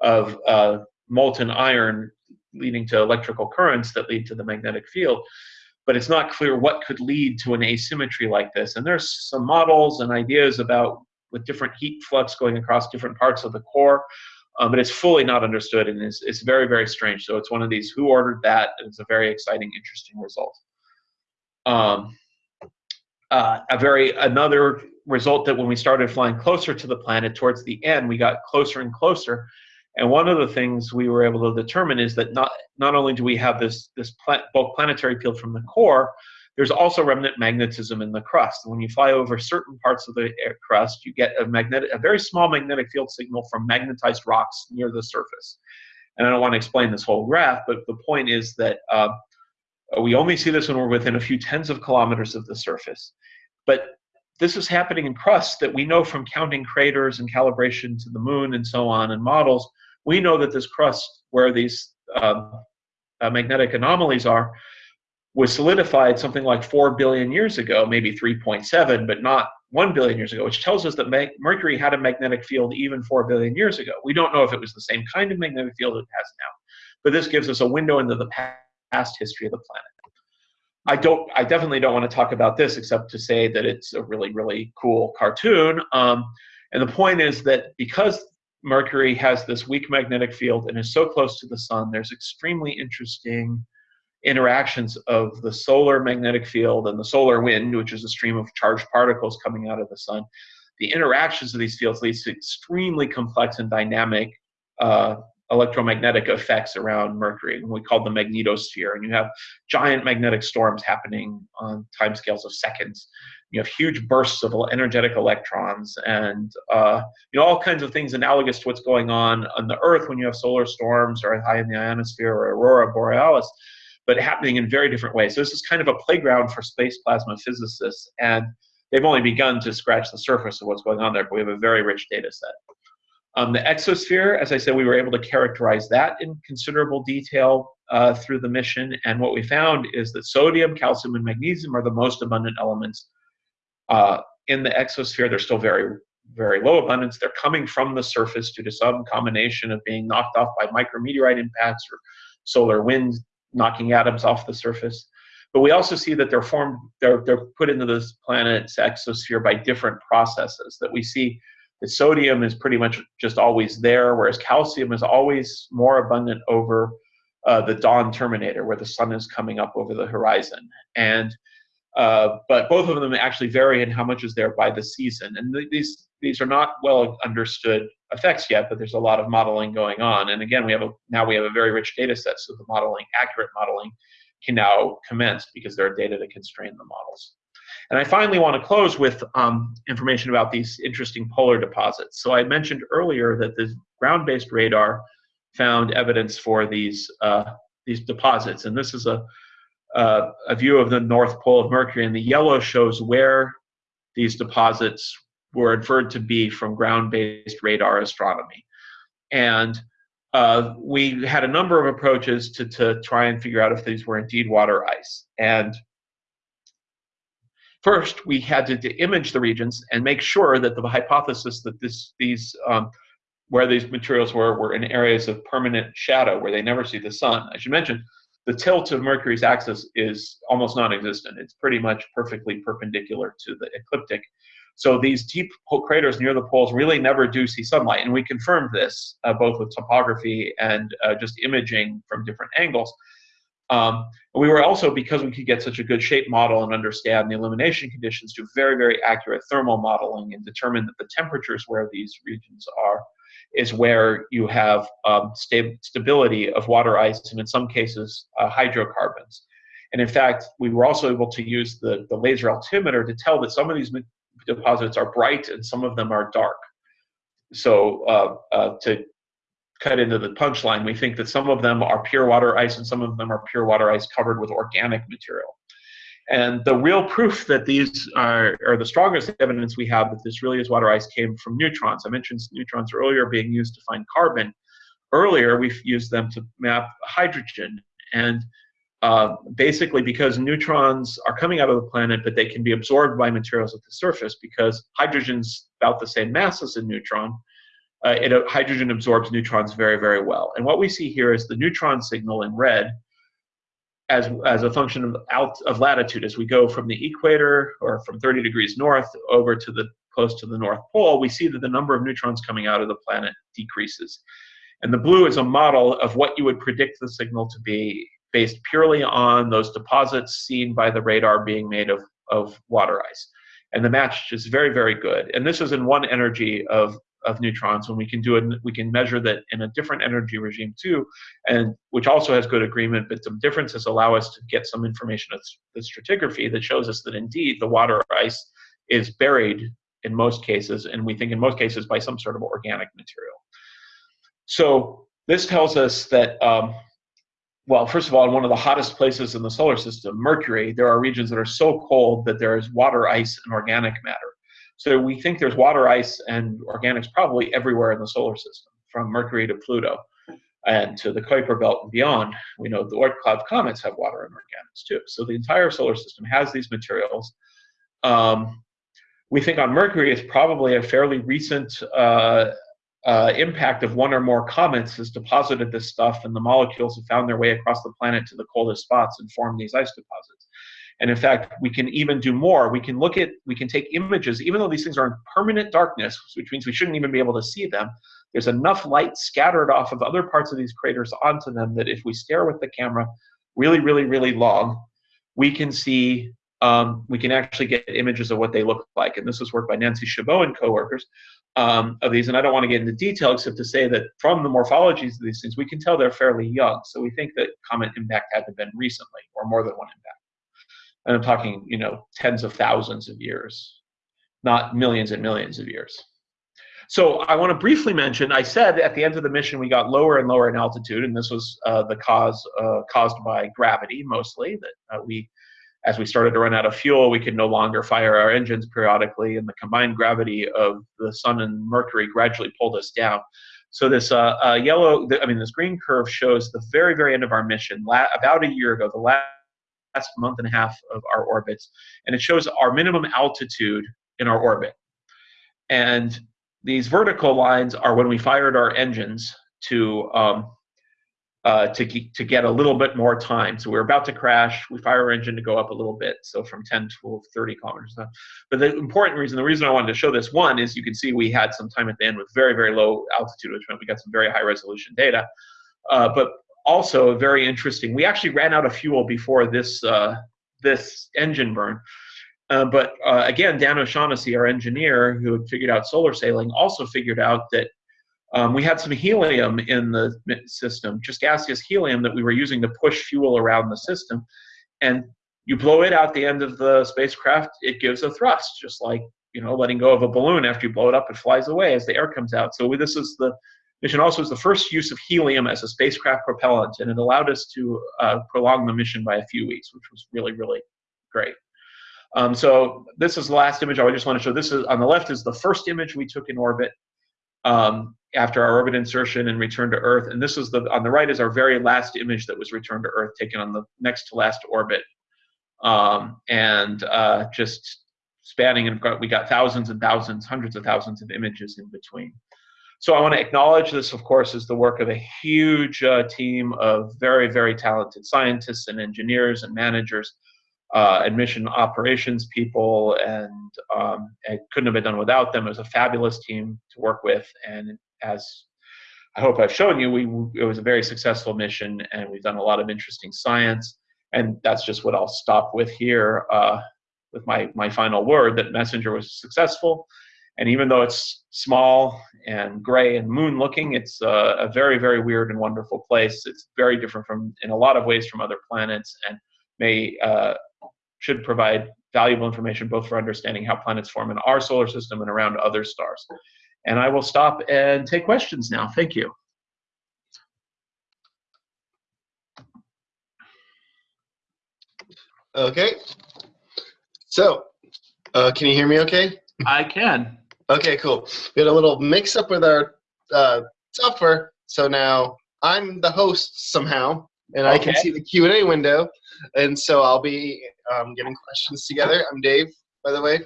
of uh, molten iron leading to electrical currents that lead to the magnetic field. But it's not clear what could lead to an asymmetry like this. And there's some models and ideas about with different heat flux going across different parts of the core. Um, but it's fully not understood and it's, it's very, very strange. So it's one of these who ordered that? It's a very exciting, interesting result um, uh, a very another result that when we started flying closer to the planet towards the end we got closer and closer. And one of the things we were able to determine is that not not only do we have this this bulk planetary field from the core there's also remnant magnetism in the crust. When you fly over certain parts of the crust you get a magnetic a very small magnetic field signal from magnetized rocks near the surface. And i don't want to explain this whole graph but the point is that uh, we only see this when we're within a few tens of kilometers of the surface. But this is happening in crust that we know from counting craters and calibration to the moon and so on and models. We know that this crust, where these um, uh, magnetic anomalies are, was solidified something like 4 billion years ago, maybe 3.7, but not 1 billion years ago, which tells us that Mercury had a magnetic field even 4 billion years ago. We don't know if it was the same kind of magnetic field it has now, but this gives us a window into the past past history of the planet. I don't. I definitely don't want to talk about this except to say that it's a really, really cool cartoon. Um, and the point is that because Mercury has this weak magnetic field and is so close to the sun, there's extremely interesting interactions of the solar magnetic field and the solar wind, which is a stream of charged particles coming out of the sun. The interactions of these fields leads to extremely complex and dynamic uh, electromagnetic effects around Mercury, and we call the magnetosphere. And you have giant magnetic storms happening on timescales of seconds. You have huge bursts of energetic electrons, and uh, you know all kinds of things analogous to what's going on on the Earth when you have solar storms or high in the ionosphere or aurora borealis, but happening in very different ways. So this is kind of a playground for space plasma physicists, and they've only begun to scratch the surface of what's going on there, but we have a very rich data set. Um, the exosphere, as I said, we were able to characterize that in considerable detail uh, through the mission. And what we found is that sodium, calcium, and magnesium are the most abundant elements uh, in the exosphere. They're still very, very low abundance. They're coming from the surface due to some combination of being knocked off by micrometeorite impacts or solar winds knocking atoms off the surface. But we also see that they're formed, they're, they're put into this planet's exosphere by different processes that we see the sodium is pretty much just always there, whereas calcium is always more abundant over uh, the dawn terminator, where the sun is coming up over the horizon. And uh, but both of them actually vary in how much is there by the season. And th these these are not well understood effects yet, but there's a lot of modeling going on. And again, we have a now we have a very rich data set, so the modeling, accurate modeling, can now commence because there are data to constrain the models. And I finally want to close with um, information about these interesting polar deposits. So I mentioned earlier that the ground-based radar found evidence for these uh, these deposits, and this is a uh, a view of the north pole of Mercury, and the yellow shows where these deposits were inferred to be from ground-based radar astronomy. And uh, we had a number of approaches to, to try and figure out if these were indeed water ice. And first, we had to, to image the regions and make sure that the hypothesis that this, these, um, where these materials were, were in areas of permanent shadow where they never see the sun. As you mentioned, the tilt of Mercury's axis is almost non-existent. It's pretty much perfectly perpendicular to the ecliptic. So these deep craters near the poles really never do see sunlight, and we confirmed this uh, both with topography and uh, just imaging from different angles. Um, we were also, because we could get such a good shape model and understand the illumination conditions, do very, very accurate thermal modeling and determine that the temperatures where these regions are is where you have um, sta stability of water ice and in some cases uh, hydrocarbons. And in fact, we were also able to use the, the laser altimeter to tell that some of these deposits are bright and some of them are dark. So uh, uh, to cut into the punchline, we think that some of them are pure water ice and some of them are pure water ice covered with organic material. And the real proof that these are, or the strongest evidence we have that this really is water ice came from neutrons. I mentioned neutrons earlier being used to find carbon. Earlier, we've used them to map hydrogen. And uh, basically because neutrons are coming out of the planet, but they can be absorbed by materials at the surface because hydrogen's about the same mass as a neutron. Uh, it, uh, hydrogen absorbs neutrons very, very well. And what we see here is the neutron signal in red as, as a function of, out, of latitude. As we go from the equator or from 30 degrees north over to the close to the North Pole, we see that the number of neutrons coming out of the planet decreases. And the blue is a model of what you would predict the signal to be based purely on those deposits seen by the radar being made of, of water ice. And the match is very, very good. And this is in one energy of, of neutrons when we can do it, we can measure that in a different energy regime too, and which also has good agreement, but some differences allow us to get some information of the stratigraphy that shows us that indeed the water ice is buried in most cases, and we think in most cases by some sort of organic material. So this tells us that um, well, first of all, in one of the hottest places in the solar system, Mercury, there are regions that are so cold that there is water, ice, and organic matter. So we think there's water, ice, and organics probably everywhere in the solar system, from Mercury to Pluto and to the Kuiper Belt and beyond. We know the Oort cloud comets have water and organics too. So the entire solar system has these materials. Um, we think on Mercury it's probably a fairly recent uh, uh, impact of one or more comets has deposited this stuff, and the molecules have found their way across the planet to the coldest spots and formed these ice deposits. And in fact, we can even do more. We can look at, we can take images, even though these things are in permanent darkness, which means we shouldn't even be able to see them. There's enough light scattered off of other parts of these craters onto them that if we stare with the camera really, really, really long, we can see um, we can actually get images of what they look like. And this was work by Nancy Chabot and coworkers um, of these. And I don't want to get into detail except to say that from the morphologies of these things, we can tell they're fairly young. So we think that comet impact had to have been recently or more than one impact. And I'm talking, you know, tens of thousands of years, not millions and millions of years. So I want to briefly mention, I said at the end of the mission we got lower and lower in altitude, and this was uh, the cause uh, caused by gravity mostly, that uh, we as we started to run out of fuel, we could no longer fire our engines periodically, and the combined gravity of the sun and Mercury gradually pulled us down. So this uh, uh, yellow, I mean, this green curve shows the very, very end of our mission, about a year ago, the last, last month and a half of our orbits, and it shows our minimum altitude in our orbit. And these vertical lines are when we fired our engines to um, uh, to, to get a little bit more time. So we are about to crash. We fire our engine to go up a little bit, so from 10 to 30 kilometers. But the important reason, the reason I wanted to show this, one is you can see we had some time at the end with very, very low altitude, which meant we got some very high resolution data. Uh, but also very interesting, we actually ran out of fuel before this, uh, this engine burn. Uh, but uh, again, Dan O'Shaughnessy, our engineer who had figured out solar sailing, also figured out that um, we had some helium in the system, just gaseous helium that we were using to push fuel around the system. And you blow it out the end of the spacecraft, it gives a thrust, just like you know letting go of a balloon after you blow it up, it flies away as the air comes out. So this is the mission also is the first use of helium as a spacecraft propellant, and it allowed us to uh, prolong the mission by a few weeks, which was really really great. Um, so this is the last image I just want to show. This is on the left is the first image we took in orbit um, after our orbit insertion and return to Earth. And this is the on the right is our very last image that was returned to Earth, taken on the next to last orbit, um, and uh, just spanning and we got thousands and thousands, hundreds of thousands of images in between. So I want to acknowledge this, of course, is the work of a huge uh, team of very, very talented scientists and engineers and managers, uh, admission operations people, and um, it couldn't have been done without them. It was a fabulous team to work with, and as I hope I've shown you, we it was a very successful mission, and we've done a lot of interesting science. And that's just what I'll stop with here uh, with my my final word that Messenger was successful and even though it's small and gray and moon looking, it's a, a, very, very weird and wonderful place. It's very different from, in a lot of ways, from other planets, and may uh, should provide valuable information both for understanding how planets form in our solar system and around other stars. And I will stop and take questions now. Thank you. Okay. So, uh, can you hear me okay? I can. Okay, cool. We had a little mix up with our uh, software, so now I'm the host somehow, and okay. I can see the Q and A window, and so I'll be um, getting questions together. I'm Dave, by the way. A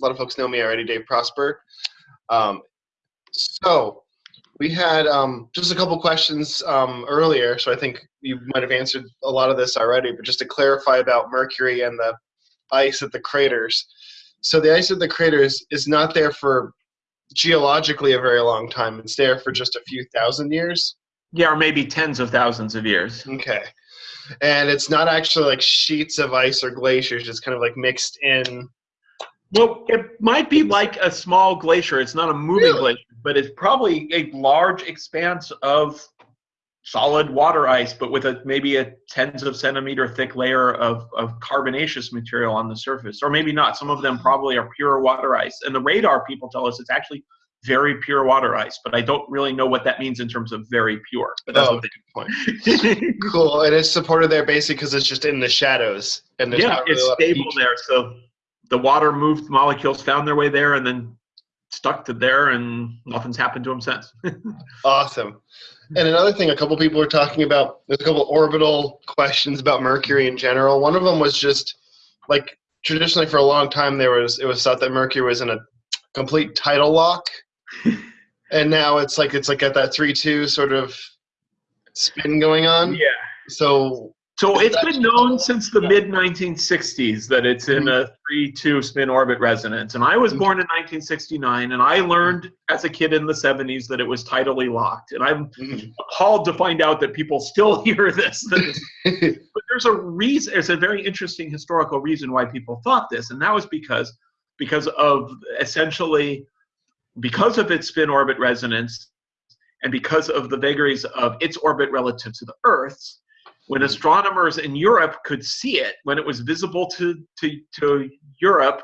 lot of folks know me already, Dave Prosper. Um, so we had um, just a couple questions um, earlier, so I think you might have answered a lot of this already. But just to clarify about Mercury and the ice at the craters. So the ice at the craters is not there for geologically a very long time. It's there for just a few thousand years. Yeah, or maybe tens of thousands of years. Okay. And it's not actually like sheets of ice or glaciers, it's kind of like mixed in. Well, it might be like a small glacier. It's not a moving really? glacier, but it's probably a large expanse of solid water ice, but with a maybe a tens of centimeter thick layer of, of carbonaceous material on the surface, or maybe not. Some of them probably are pure water ice. And the radar people tell us it's actually very pure water ice, but I don't really know what that means in terms of very pure. But that's oh, what they point. cool, and it's supported there basically because it's just in the shadows, and yeah, really it's stable there. So the water moved molecules found their way there, and then stuck to there, and nothing's happened to them since. awesome. And another thing, a couple people were talking about. There's a couple orbital questions about Mercury in general. One of them was just like traditionally for a long time there was it was thought that Mercury was in a complete tidal lock, and now it's like it's like at that three two sort of spin going on. Yeah. So so it's been known since the mid 1960s that it's in a 3-2 spin orbit resonance. And I was born in 1969, and I learned as a kid in the 70s that it was tidally locked. And I'm mm-hmm. appalled to find out that people still hear this. but there's a reason. There's a very interesting historical reason why people thought this, and that was because because of essentially because of its spin orbit resonance and because of the vagaries of its orbit relative to the Earth's when astronomers in Europe could see it, when it was visible to, to, to Europe,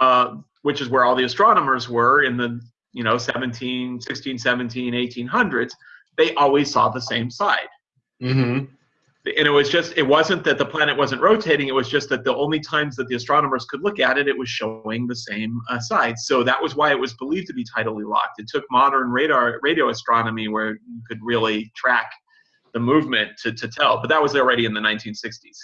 uh, which is where all the astronomers were in the you know 17, 16, 17, 1800s, they always saw the same side. Mm-hmm. And it was just, it wasn't that the planet wasn't rotating, it was just that the only times that the astronomers could look at it, it was showing the same uh, side. So that was why it was believed to be tidally locked. It took modern radar radio astronomy where you could really track the movement to, to tell. But that was already in the 1960s.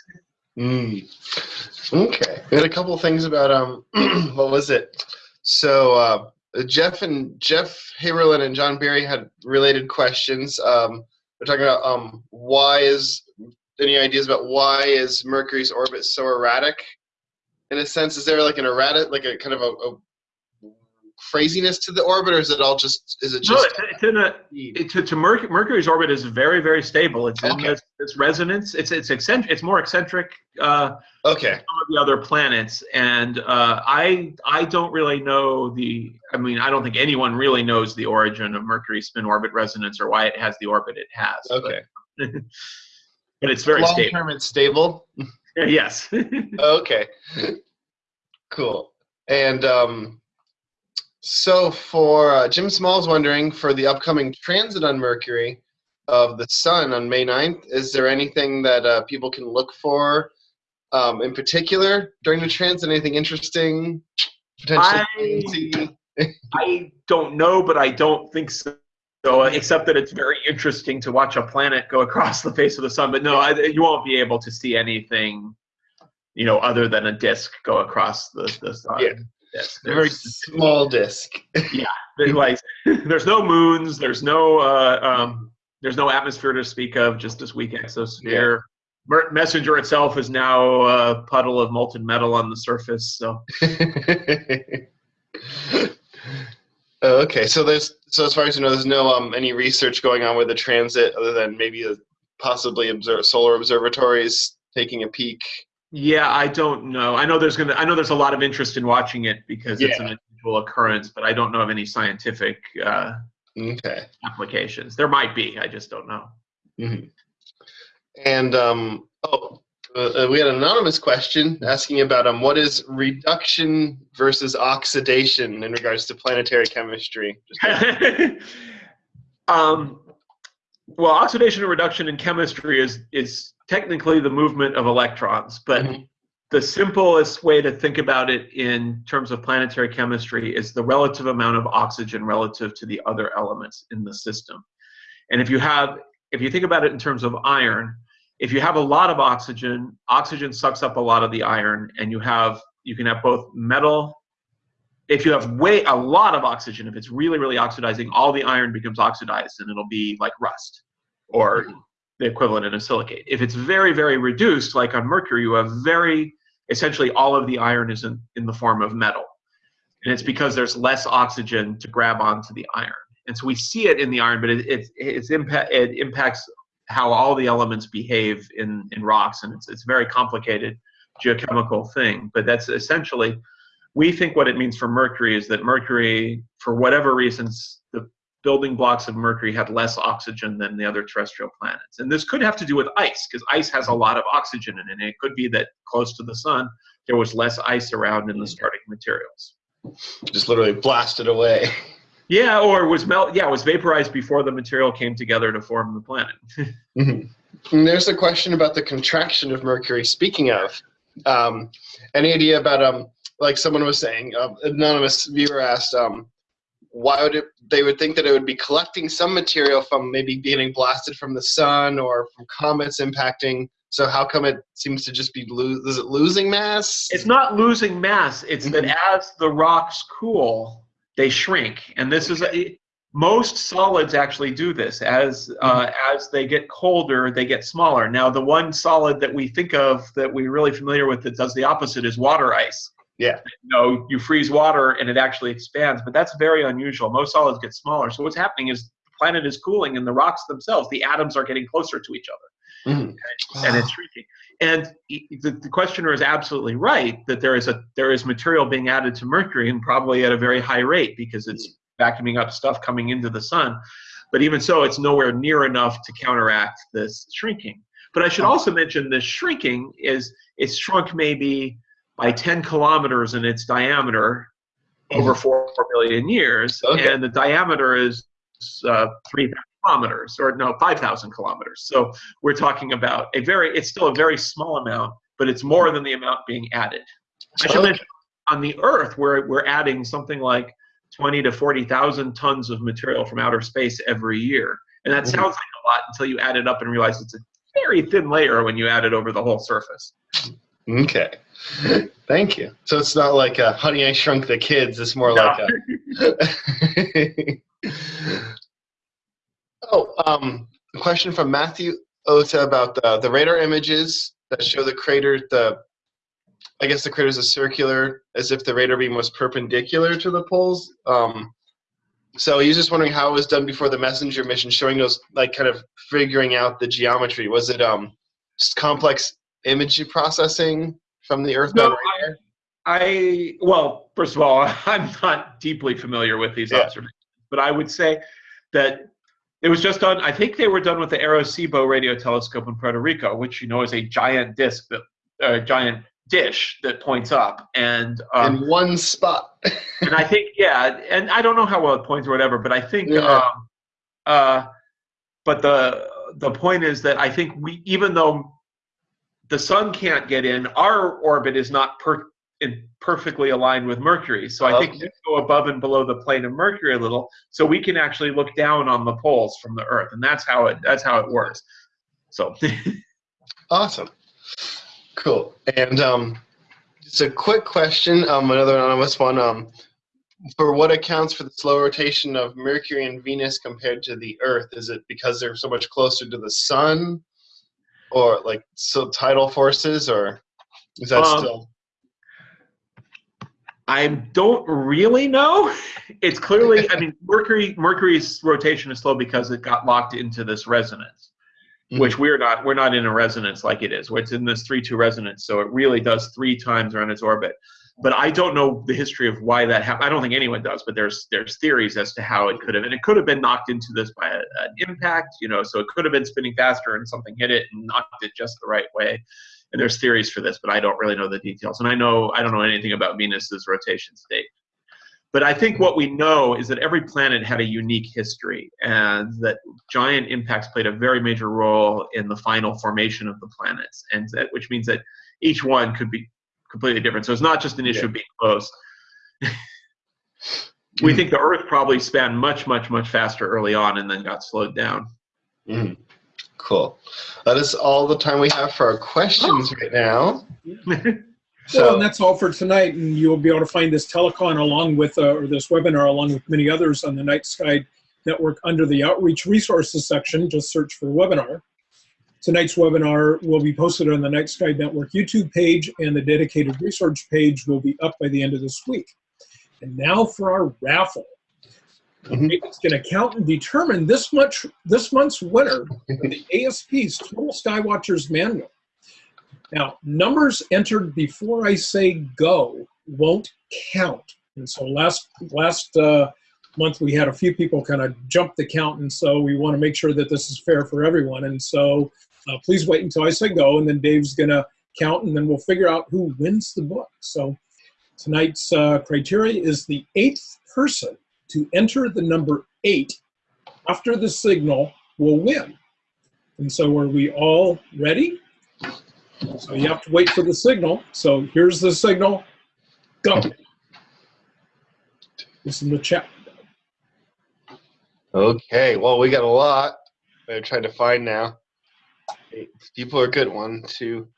Mm. Okay. We had a couple things about um, what was it? So uh, Jeff and Jeff Haberlin and John Berry had related questions. Um, we're talking about um, why is any ideas about why is Mercury's orbit so erratic? In a sense, is there like an erratic, like a kind of a, a craziness to the orbit, or is it all just is it just? No, it's, it's in a it, to, to Mercury, Mercury's orbit is very very stable. It's in okay. this, this, resonance. It's it's eccentric. It's more eccentric. Uh, okay. Some of the other planets, and uh, I I don't really know the. I mean, I don't think anyone really knows the origin of Mercury's spin orbit resonance or why it has the orbit it has. Okay. But, but it's very Long stable. term, it's stable. yes. okay. Cool. And um, so for uh, Jim Small's wondering for the upcoming transit on Mercury of the Sun on May 9th, is there anything that uh, people can look for um, in particular during the transit? Anything interesting? Potentially. I, I don't know, but I don't think so. So, uh, except that it's very interesting to watch a planet go across the face of the sun. But no, I, you won't be able to see anything, you know, other than a disk go across the, the sun. Yeah. Disk. A very small disc. There's like there's no moons there's no uh, um, there's no atmosphere to speak of just this weak exosphere Mer- messenger itself is now a puddle of molten metal on the surface so Oh, okay, so there's so as far as you know, there's no um any research going on with the transit other than maybe uh possibly observe solar observatories taking a peek. yeah i don't know i know there's gonna i know there's a lot of interest in watching it because it's an unusual occurrence but i don't know of any scientific uh, Okay. applications there might be i just don't know Mhm. And um oh, uh, we had an anonymous question asking about um what is reduction versus oxidation in regards to planetary chemistry. Um, well, oxidation and reduction in chemistry is is technically the movement of electrons, but Mhm. the simplest way to think about it in terms of planetary chemistry is the relative amount of oxygen relative to the other elements in the system. And if you have, if you think about it in terms of iron, if you have a lot of oxygen, oxygen sucks up a lot of the iron, and you have you can have both metal. If you have way a lot of oxygen, if it's really really oxidizing, all the iron becomes oxidized, and it'll be like rust, or the equivalent in a silicate. If it's very very reduced, like on mercury, you have very essentially all of the iron is in, in the form of metal, and it's because there's less oxygen to grab onto the iron. And so we see it in the iron, but it it it's impact it impacts how all the elements behave in, in rocks, and it's, it's a very complicated geochemical thing. But that's essentially, we think what it means for Mercury is that Mercury, for whatever reasons, the building blocks of Mercury had less oxygen than the other terrestrial planets. And this could have to do with ice, because ice has a lot of oxygen in it. And it could be that close to the sun, there was less ice around in the mm. starting materials. just literally blasted away. Yeah, or was melt. Yeah, was vaporized before the material came together to form the planet. Mhm. And there's a question about the contraction of Mercury. Speaking of, um, any idea about um, like someone was saying, uh, anonymous viewer asked, um, why would it? They would think that it would be collecting some material from maybe getting blasted from the sun or from comets impacting. So how come it seems to just be lo- is it losing mass? it's not losing mass it's that as the rocks cool they shrink. And this is a, most solids actually do this. As uh, as they get colder they get smaller. Now the one solid that we think of that we're really familiar with that does the opposite is water ice. Yeah. you know you freeze water and it actually expands but that's very unusual. Most solids get smaller. So what's happening is the planet is cooling and the rocks themselves the atoms are getting closer to each other Mhm. and it's shrinking. And the, the questioner is absolutely right that there is a there is material being added to Mercury and probably at a very high rate because it's vacuuming up stuff coming into the sun. But even so, it's nowhere near enough to counteract this shrinking. But I should also mention this shrinking is it's shrunk maybe by 10 kilometers in its diameter over four million years, Okay. and the diameter is uh, three kilometers, or no, 5,000 kilometers. So we're talking about a very, it's still a very small amount, but it's more than the amount being added. I should mention on the Earth, we're, we're adding something like 20 to 40,000 tons of material from outer space every year. And that sounds like a lot until you add it up and realize it's a very thin layer when you add it over the whole surface. Okay. Thank you. So it's not like uh, Honey I Shrunk the Kids. It's more No. like a. oh, um, a question from Matthew Ota about the, the radar images that show the crater. The I guess the crater is a circular, as if the radar beam was perpendicular to the poles. Um, so he's just wondering how it was done before the messenger mission, showing those like kind of figuring out the geometry. Was it um just complex image processing from the earthbound No, radar? I well, first of all, I'm not deeply familiar with these Yeah. observations, but I would say that it was just done. I think they were done with the Arecibo radio telescope in Puerto Rico, which you know is a giant disc that a giant dish that points up, and um, in one spot. and I think yeah, and I don't know how well it points or whatever, but I think Yeah. um, uh, but the the point is that I think we even though the sun can't get in. Our orbit is not per, in, perfectly aligned with Mercury, so I think we go above and below the plane of Mercury a little, so we can actually look down on the poles from the Earth, and that's how it that's how it works. So Awesome. Cool. And um, just a quick question, um, another anonymous one. Um, for what accounts for the slow rotation of Mercury and Venus compared to the Earth? Is it because they're so much closer to the sun, or like so tidal forces, or is that Um, still? I don't really know. It's clearly, I mean, Mercury Mercury's rotation is slow because it got locked into this resonance, Mhm. which we're not. We're not in a resonance like it is. It's in this three-two resonance, so it really does three times around its orbit. But I don't know the history of why that happened. I don't think anyone does. But there's there's theories as to how it could have, and it could have been knocked into this by a, an impact. You know, so it could have been spinning faster, and something hit it and knocked it just the right way. And there's theories for this, but I don't really know the details. And I know I don't know anything about Venus's rotation state. But I think what we know is that every planet had a unique history, and that giant impacts played a very major role in the final formation of the planets, and that, which means that each one could be completely different. So it's not just an issue Yeah. of being close. we Mm. think the Earth probably span much, much, much faster early on, and then got slowed down. Mhm. Cool. That is all the time we have for our questions right now. So, So and that's all for tonight, and you'll be able to find this telecon along with, uh, or this webinar along with many others on the Night Sky Network under the Outreach Resources section. Just search for webinar. Tonight's webinar will be posted on the Night Sky Network YouTube page, and the dedicated research page will be up by the end of this week. And now for our raffle. Mhm. It's going to count and determine this much this month's winner of the ASP's Total Skywatchers Manual. Now, numbers entered before I say go won't count. And so last last uh, month we had a few people kind of jump the count, and so we want to make sure that this is fair for everyone. And so uh, please wait until I say go, and then Dave's going to count, and then we'll figure out who wins the book. So tonight's uh, criteria is the eighth person to enter the number eight after the signal will win. And so are we all ready? So you have to wait for the signal. So here's the signal. Go. This is the chat. Okay, well, we got a lot. I'm trying to find now. People are good. One, two.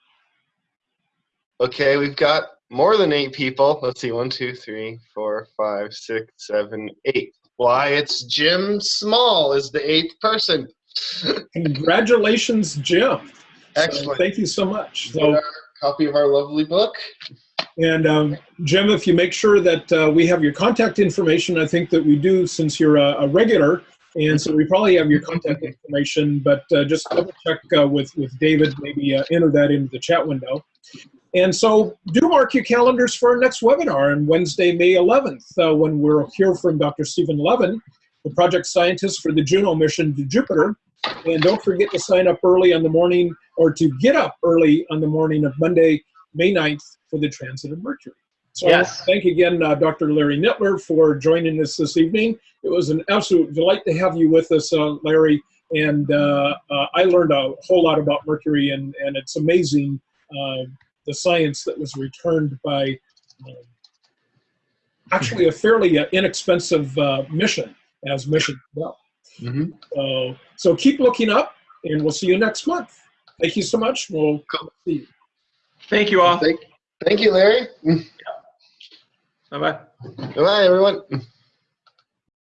Okay, we've got more than eight people. Let's see. One, two, three, four, five, six, seven, eight. Why, it's Jim Small is the eighth person. Congratulations, Jim. So Excellent. thank you so much. So, copy of our lovely book. and um, Jim, if you make sure that uh, we have your contact information, I think that we do since you're a, a regular. And so we probably have your contact information, but uh, just double check uh, with, with David, maybe uh, enter that into the chat window. And so do mark your calendars for our next webinar on Wednesday, May 11th, uh, when we'll hear from Dr. Steven Levin, the project scientist for the Juno mission to Jupiter. And don't forget to sign up early on the morning or to get up early on the morning of Monday, May 9th for the transit of Mercury. So Yes. thank again, uh, Dr. Larry Nittler, for joining us this evening. It was an absolute delight to have you with us, uh, Larry. And uh, uh, I learned a whole lot about Mercury, and, and it's amazing uh, the science that was returned by um, actually a fairly uh, inexpensive uh, mission as mission well. Mhm. Uh, so keep looking up, and we'll see you next month. Thank you so much. We'll come see you. Thank you all. Thank, thank you, Larry. Bye bye. Bye, everyone.